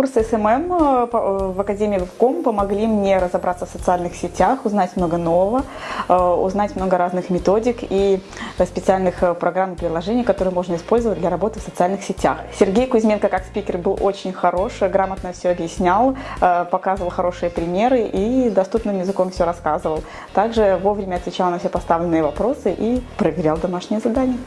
Курсы SMM э, э, в Академии Webcom помогли мне разобраться в социальных сетях, узнать много нового, э, узнать много разных методик и специальных программ и приложений, которые можно использовать для работы в социальных сетях. Сергей Кузьменко как спикер был очень хорош, грамотно все объяснял, показывал хорошие примеры и доступным языком все рассказывал. Также вовремя отвечал на все поставленные вопросы и проверял домашние задания.